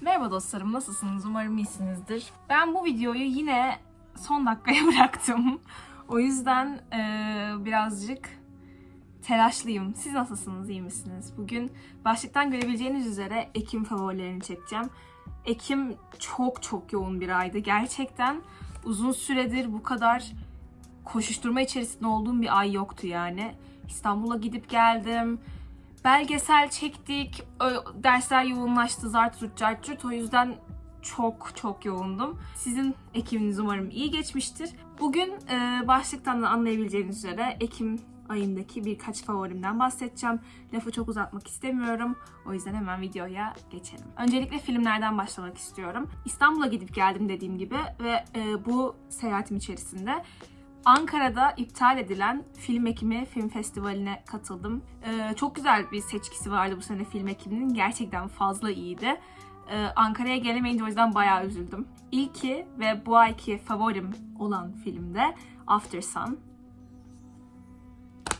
Merhaba dostlarım, nasılsınız? Umarım iyisinizdir. Ben bu videoyu yine son dakikaya bıraktım. O yüzden eee, birazcık telaşlıyım. Siz nasılsınız, iyi misiniz? Bugün başlıktan görebileceğiniz üzere Ekim favorilerini çekeceğim. Ekim çok çok yoğun bir aydı. Gerçekten uzun süredir bu kadar koşuşturma içerisinde olduğum bir ay yoktu yani. İstanbul'a gidip geldim. Belgesel çektik. Dersler yoğunlaştı. Zart zurt cart curt. O yüzden çok çok yoğundum. Sizin Ekim'iniz umarım iyi geçmiştir. Bugün e, başlıktan da anlayabileceğiniz üzere Ekim ayındaki birkaç favorimden bahsedeceğim. Lafı çok uzatmak istemiyorum. O yüzden hemen videoya geçelim. Öncelikle filmlerden başlamak istiyorum. İstanbul'a gidip geldim dediğim gibi ve e, bu seyahatim içerisinde Ankara'da iptal edilen Film Ekimi Film Festivali'ne katıldım. Ee, çok güzel bir seçkisi vardı bu sene Film Ekimi'nin. Gerçekten fazla iyiydi. Ee, Ankara'ya gelemeyince o yüzden bayağı üzüldüm. İlki ve bu ayki favorim olan filmde After Sun.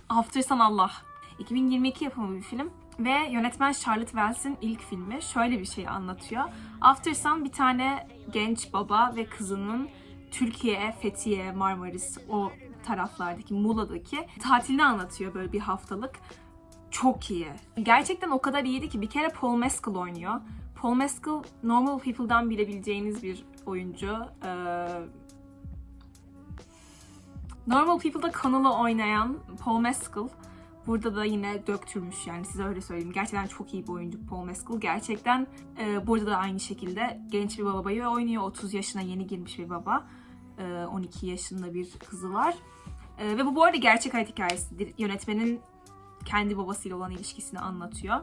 After Sun Allah. 2022 yapımı bir film ve yönetmen Charlotte Wells'in ilk filmi şöyle bir şey anlatıyor. After Sun bir tane genç baba ve kızının Türkiye, Fethiye, Marmaris o taraflardaki, Muğla'daki tatilini anlatıyor böyle bir haftalık. Çok iyi. Gerçekten o kadar iyiydi ki bir kere Paul Mescal oynuyor. Paul Mescal Normal People'dan bilebileceğiniz bir oyuncu. Ee, Normal People'da kanalı oynayan Paul Mescal burada da yine döktürmüş yani size öyle söyleyeyim. Gerçekten çok iyi bir oyuncu Paul Mescal. Gerçekten e, burada da aynı şekilde genç bir babayı oynuyor. 30 yaşına yeni girmiş bir baba. E, 12 yaşında bir kızı var. E, ve bu bu arada gerçek hayat hikayesidir. Yönetmenin kendi babasıyla olan ilişkisini anlatıyor.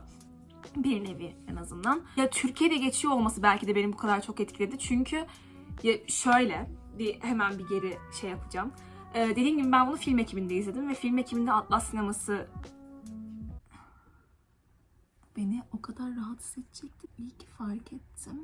Bir nevi en azından. Ya Türkiye'de geçiyor olması belki de beni bu kadar çok etkiledi. Çünkü ya şöyle bir hemen bir geri şey yapacağım. Ee, dediğim gibi ben bunu film ekibinde izledim ve film ekibinde Atlas sineması beni o kadar rahatsız edecekti. İyi ki fark ettim.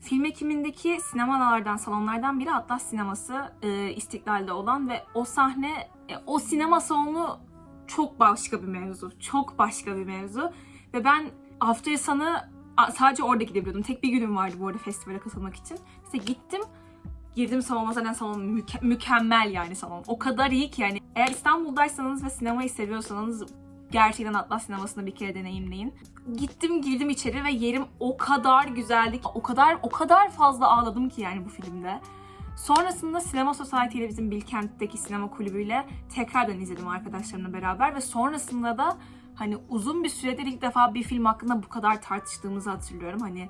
Film ekimindeki sinemalardan, salonlardan biri Atlas sineması e, İstiklal'de olan ve o sahne, e, o sinema salonu çok başka bir mevzu. Çok başka bir mevzu. Ve ben After Sun'ı a- sadece orada gidebiliyordum. Tek bir günüm vardı bu arada festivale katılmak için. İşte gittim girdim salona zaten salon müke- mükemmel yani salon. O kadar iyi ki yani eğer İstanbul'daysanız ve sinemayı seviyorsanız gerçekten Atlas sinemasını bir kere deneyimleyin. Gittim girdim içeri ve yerim o kadar güzeldi o kadar o kadar fazla ağladım ki yani bu filmde. Sonrasında Sinema Society ile bizim Bilkent'teki sinema kulübüyle tekrardan izledim arkadaşlarımla beraber ve sonrasında da hani uzun bir süredir ilk defa bir film hakkında bu kadar tartıştığımızı hatırlıyorum. Hani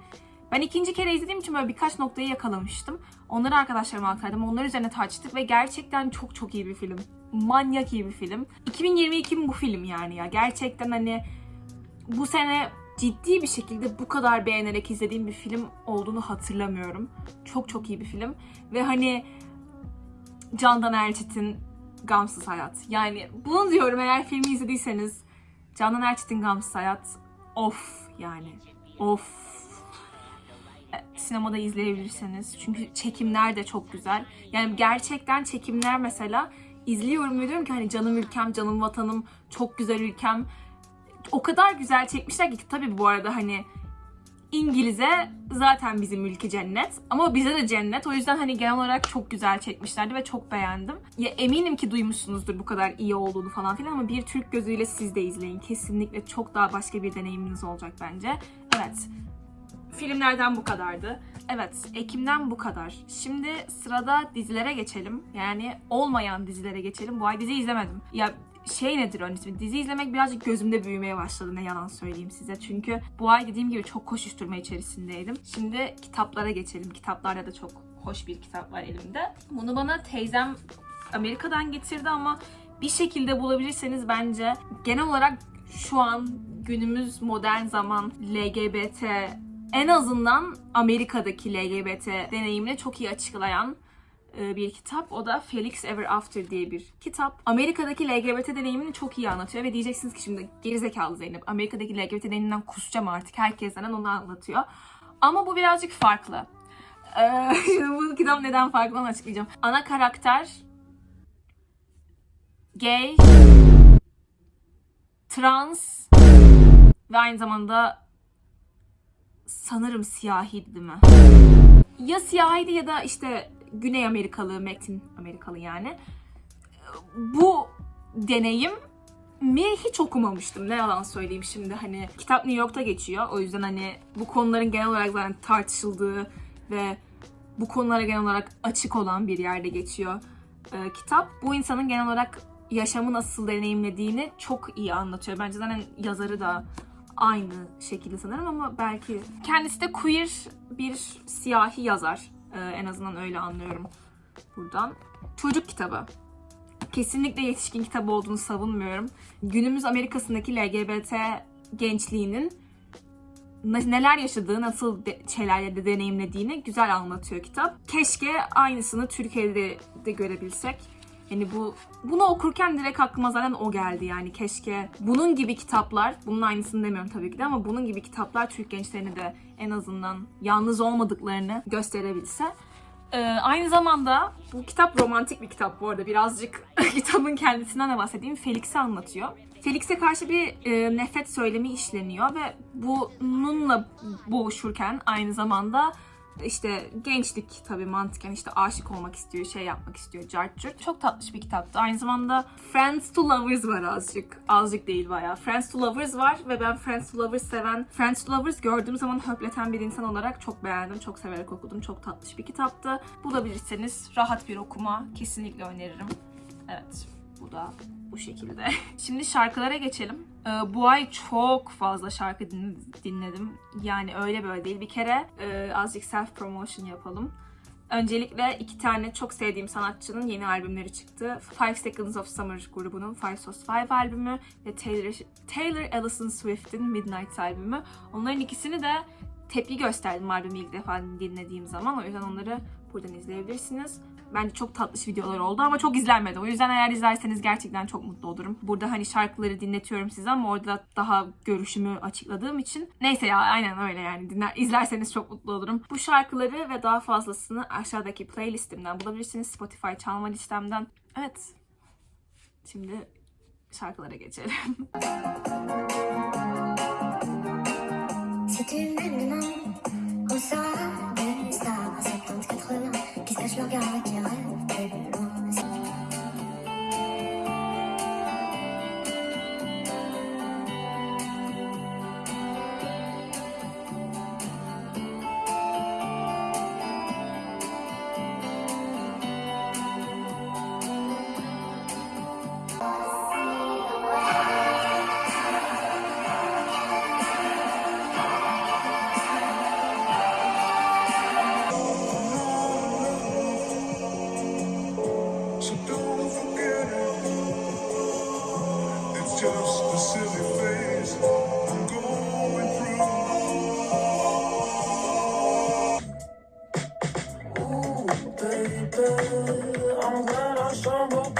ben ikinci kere izlediğim için böyle birkaç noktayı yakalamıştım. Onları arkadaşlarıma aktardım. Onlar üzerine tartıştık ve gerçekten çok çok iyi bir film. Manyak iyi bir film. 2022'nin bu film yani ya. Gerçekten hani bu sene ciddi bir şekilde bu kadar beğenerek izlediğim bir film olduğunu hatırlamıyorum. Çok çok iyi bir film. Ve hani Candan Erçetin Gamsız Hayat. Yani bunu diyorum eğer filmi izlediyseniz Candan Erçetin Gamsız Hayat of yani of sinemada izleyebilirsiniz. Çünkü çekimler de çok güzel. Yani gerçekten çekimler mesela izliyorum ve diyorum ki hani canım ülkem, canım vatanım, çok güzel ülkem. O kadar güzel çekmişler ki tabii bu arada hani İngiliz'e zaten bizim ülke cennet ama bize de cennet. O yüzden hani genel olarak çok güzel çekmişlerdi ve çok beğendim. Ya eminim ki duymuşsunuzdur bu kadar iyi olduğunu falan filan ama bir Türk gözüyle siz de izleyin. Kesinlikle çok daha başka bir deneyiminiz olacak bence. Evet, filmlerden bu kadardı. Evet, Ekim'den bu kadar. Şimdi sırada dizilere geçelim. Yani olmayan dizilere geçelim. Bu ay dizi izlemedim. Ya şey nedir ön ismi? Dizi izlemek birazcık gözümde büyümeye başladı ne yalan söyleyeyim size. Çünkü bu ay dediğim gibi çok koşuşturma içerisindeydim. Şimdi kitaplara geçelim. Kitaplarda da çok hoş bir kitap var elimde. Bunu bana teyzem Amerika'dan getirdi ama bir şekilde bulabilirseniz bence genel olarak şu an günümüz modern zaman LGBT en azından Amerika'daki LGBT deneyimini çok iyi açıklayan e, bir kitap. O da Felix Ever After diye bir kitap. Amerika'daki LGBT deneyimini çok iyi anlatıyor ve diyeceksiniz ki şimdi gerizekalı Zeynep Amerika'daki LGBT deneyiminden kusacağım artık herkesten onu anlatıyor. Ama bu birazcık farklı. Ee, bu kitap neden farklı onu açıklayacağım. Ana karakter gay, trans ve aynı zamanda sanırım siyahiydi mi? Ya siyahiydi ya da işte Güney Amerikalı, Metin Amerikalı yani. Bu deneyim mi hiç okumamıştım. Ne yalan söyleyeyim şimdi hani kitap New York'ta geçiyor. O yüzden hani bu konuların genel olarak zaten tartışıldığı ve bu konulara genel olarak açık olan bir yerde geçiyor e, kitap. Bu insanın genel olarak yaşamı nasıl deneyimlediğini çok iyi anlatıyor. Bence zaten yazarı da aynı şekilde sanırım ama belki kendisi de queer bir siyahi yazar. E, en azından öyle anlıyorum buradan. Çocuk kitabı kesinlikle yetişkin kitabı olduğunu savunmuyorum. Günümüz Amerika'sındaki LGBT gençliğinin ne- neler yaşadığı, nasıl de, şeylerle de deneyimlediğini güzel anlatıyor kitap. Keşke aynısını Türkiye'de de görebilsek. Yani bu bunu okurken direkt aklıma zaten o geldi yani keşke bunun gibi kitaplar, bunun aynısını demiyorum tabii ki de ama bunun gibi kitaplar Türk gençlerine de en azından yalnız olmadıklarını gösterebilse. Ee, aynı zamanda bu kitap romantik bir kitap bu arada. Birazcık kitabın kendisinden de bahsedeyim. Felix'i anlatıyor. Felix'e karşı bir e, nefret söylemi işleniyor ve bununla boğuşurken aynı zamanda işte gençlik tabii mantıken işte aşık olmak istiyor, şey yapmak istiyor, cart. Çok tatlış bir kitaptı. Aynı zamanda Friends to Lovers var azıcık. Azıcık değil bayağı. Friends to Lovers var ve ben Friends to Lovers seven, Friends to Lovers gördüğüm zaman höpleten bir insan olarak çok beğendim. Çok severek okudum. Çok tatlış bir kitaptı. Bulabilirseniz rahat bir okuma. Kesinlikle öneririm. Evet. Bu da bu şekilde. Şimdi şarkılara geçelim. Ee, bu ay çok fazla şarkı din- dinledim. Yani öyle böyle değil. Bir kere e, azıcık self promotion yapalım. Öncelikle iki tane çok sevdiğim sanatçının yeni albümleri çıktı. Five Seconds of Summer grubunun Five Sos Five albümü ve Taylor, Taylor Allison Swift'in Midnight albümü. Onların ikisini de tepki gösterdim albümü ilk defa dinlediğim zaman. O yüzden onları buradan izleyebilirsiniz. Bence çok tatlış videolar oldu ama çok izlenmedi. O yüzden eğer izlerseniz gerçekten çok mutlu olurum. Burada hani şarkıları dinletiyorum size ama orada daha görüşümü açıkladığım için. Neyse ya aynen öyle yani. Dinler, izlerseniz çok mutlu olurum. Bu şarkıları ve daha fazlasını aşağıdaki playlistimden bulabilirsiniz. Spotify çalma listemden. Evet. Şimdi şarkılara geçelim. Sache, je regarde tes rêves, tes baby, I'm glad I stumbled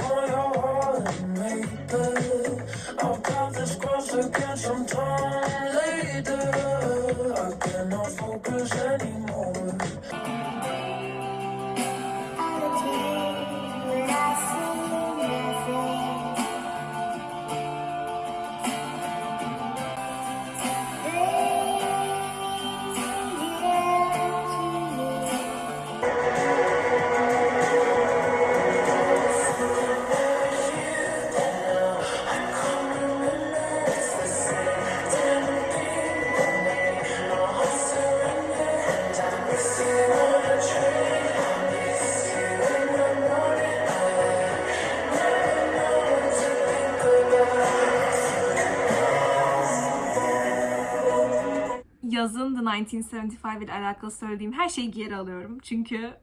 yazın The 1975 ile alakalı söylediğim her şeyi geri alıyorum. Çünkü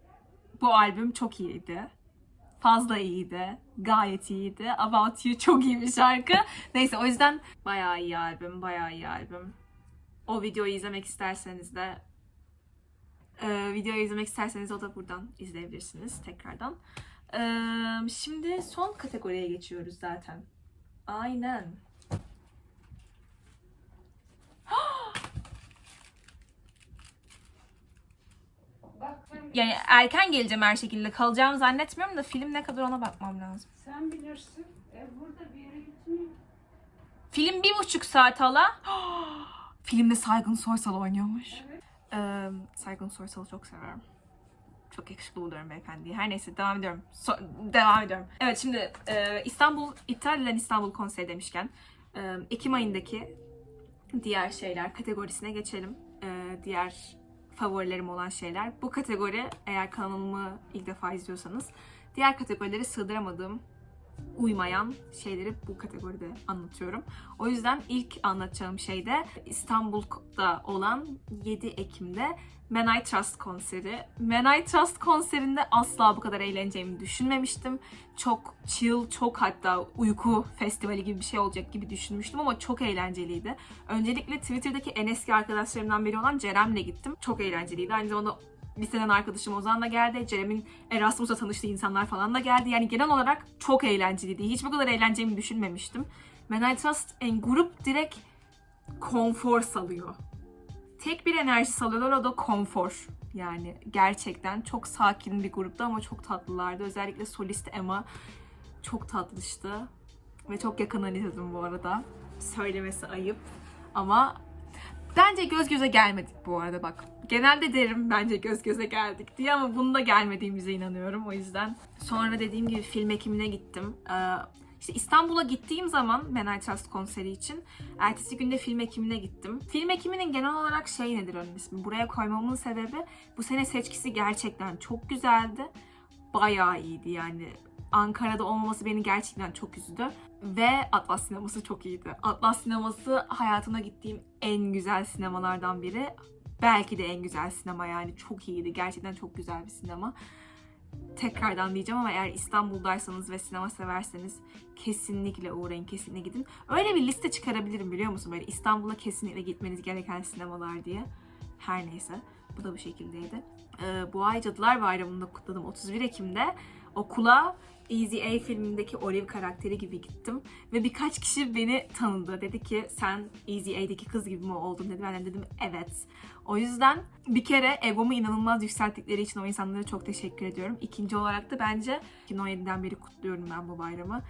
bu albüm çok iyiydi. Fazla iyiydi. Gayet iyiydi. About You çok iyi bir şarkı. Neyse o yüzden bayağı iyi albüm. Bayağı iyi albüm. O videoyu izlemek isterseniz de e, videoyu izlemek isterseniz o da buradan izleyebilirsiniz tekrardan. E, şimdi son kategoriye geçiyoruz zaten. Aynen. Yani erken geleceğim her şekilde. Kalacağımı zannetmiyorum da film ne kadar ona bakmam lazım. Sen bilirsin. E, burada bir yere gitmiyor. Film bir buçuk saat hala. Filmde Saygın Soysal oynuyormuş. Ee, Saygın Soysal'ı çok seviyorum. Çok yakışıklı buluyorum beyefendiyi. Her neyse devam ediyorum. So- devam ediyorum. Evet şimdi e, İstanbul, iptal edilen İstanbul konseri demişken e, Ekim ayındaki diğer şeyler kategorisine geçelim. E, diğer favorilerim olan şeyler. Bu kategori eğer kanalımı ilk defa izliyorsanız diğer kategorileri sığdıramadığım uymayan şeyleri bu kategoride anlatıyorum. O yüzden ilk anlatacağım şey de İstanbul'da olan 7 Ekim'de Man I Trust konseri. Man I Trust konserinde asla bu kadar eğleneceğimi düşünmemiştim. Çok chill, çok hatta uyku festivali gibi bir şey olacak gibi düşünmüştüm ama çok eğlenceliydi. Öncelikle Twitter'daki en eski arkadaşlarımdan biri olan Cerem'le gittim. Çok eğlenceliydi. Aynı zamanda liseden arkadaşım Ozan da geldi. Cerem'in Erasmus'ta tanıştığı insanlar falan da geldi. Yani genel olarak çok eğlenceliydi. Hiç bu kadar eğleneceğimi düşünmemiştim. Man I Trust en grup direkt konfor salıyor. Tek bir enerji salıyorlar o da konfor. Yani gerçekten çok sakin bir gruptu ama çok tatlılardı. Özellikle solist Emma çok tatlıştı. Ve çok yakından izledim bu arada. Söylemesi ayıp. Ama bence göz göze gelmedik bu arada bak. Genelde derim bence göz göze geldik diye ama bunda gelmediğimize inanıyorum o yüzden. Sonra dediğim gibi film ekimine gittim. Ee, işte İstanbul'a gittiğim zaman Man I Trust konseri için ertesi günde film ekimine gittim. Film ekiminin genel olarak şey nedir onun ismi? Buraya koymamın sebebi bu sene seçkisi gerçekten çok güzeldi. Bayağı iyiydi yani. Ankara'da olmaması beni gerçekten çok üzdü. Ve Atlas sineması çok iyiydi. Atlas sineması hayatımda gittiğim en güzel sinemalardan biri. Belki de en güzel sinema yani. Çok iyiydi. Gerçekten çok güzel bir sinema. Tekrardan diyeceğim ama eğer İstanbul'daysanız ve sinema severseniz kesinlikle uğrayın, kesinlikle gidin. Öyle bir liste çıkarabilirim biliyor musun? Böyle İstanbul'a kesinlikle gitmeniz gereken sinemalar diye. Her neyse. Bu da bu şekildeydi. Ee, bu ay Cadılar Bayramı'nda kutladım 31 Ekim'de. Okula Easy A filmindeki Olive karakteri gibi gittim. Ve birkaç kişi beni tanıdı. Dedi ki sen Easy A'deki kız gibi mi oldun dedi. Ben de dedim evet. O yüzden bir kere egomu inanılmaz yükselttikleri için o insanlara çok teşekkür ediyorum. İkinci olarak da bence 2017'den beri kutluyorum ben bu bayramı.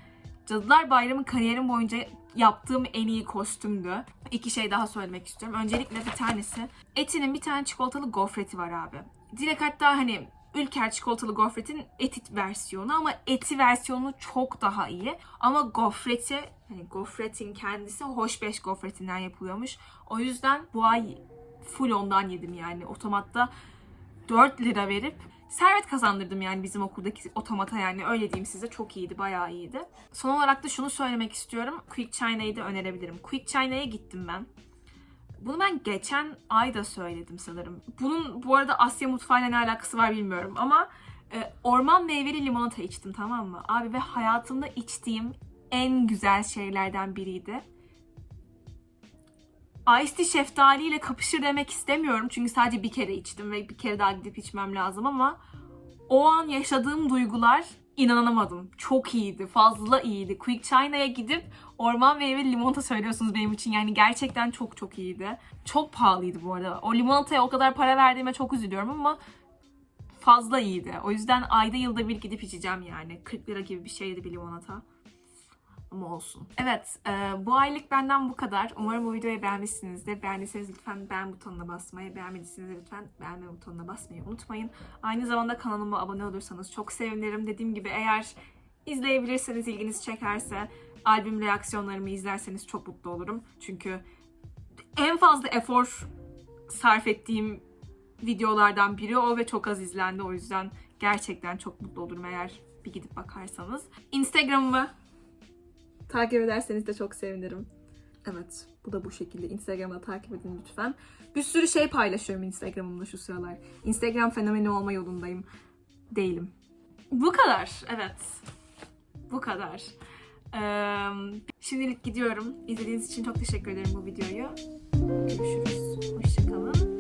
Cadılar Bayramı kariyerim boyunca yaptığım en iyi kostümdü. İki şey daha söylemek istiyorum. Öncelikle bir tanesi Eti'nin bir tane çikolatalı gofreti var abi. Direkt hatta hani Ülker çikolatalı gofretin etit versiyonu ama eti versiyonu çok daha iyi. Ama gofreti, hani gofretin kendisi hoşbeş gofretinden yapılıyormuş. O yüzden bu ay full ondan yedim yani. Otomatta 4 lira verip servet kazandırdım yani bizim okuldaki otomata yani öyle diyeyim size çok iyiydi bayağı iyiydi. Son olarak da şunu söylemek istiyorum. Quick China'yı da önerebilirim. Quick China'ya gittim ben. Bunu ben geçen ay da söyledim sanırım. Bunun bu arada Asya mutfağıyla ne alakası var bilmiyorum ama e, orman meyveli limonata içtim tamam mı? Abi ve hayatımda içtiğim en güzel şeylerden biriydi. Ice tea şeftaliyle kapışır demek istemiyorum çünkü sadece bir kere içtim ve bir kere daha gidip içmem lazım ama o an yaşadığım duygular inanamadım. Çok iyiydi, fazla iyiydi. Quick China'ya gidip orman meyveli limonata söylüyorsunuz benim için. Yani gerçekten çok çok iyiydi. Çok pahalıydı bu arada. O limonataya o kadar para verdiğime çok üzülüyorum ama fazla iyiydi. O yüzden ayda yılda bir gidip içeceğim yani. 40 lira gibi bir şeydi bir limonata. Ama olsun. Evet, e, bu aylık benden bu kadar. Umarım bu videoyu beğenmişsinizdir. Beğendiyseniz lütfen beğen butonuna basmayı, beğenmediyseniz lütfen beğenme butonuna basmayı unutmayın. Aynı zamanda kanalıma abone olursanız çok sevinirim. Dediğim gibi eğer izleyebilirseniz, ilginizi çekerse, albüm reaksiyonlarımı izlerseniz çok mutlu olurum. Çünkü en fazla efor sarf ettiğim videolardan biri o ve çok az izlendi. O yüzden gerçekten çok mutlu olurum eğer bir gidip bakarsanız. Instagram'ımı takip ederseniz de çok sevinirim. Evet, bu da bu şekilde. Instagram'da takip edin lütfen. Bir sürü şey paylaşıyorum Instagram'ımda şu sıralar. Instagram fenomeni olma yolundayım. Değilim. Bu kadar, evet. Bu kadar. Ee, şimdilik gidiyorum. İzlediğiniz için çok teşekkür ederim bu videoyu. Görüşürüz. Hoşçakalın.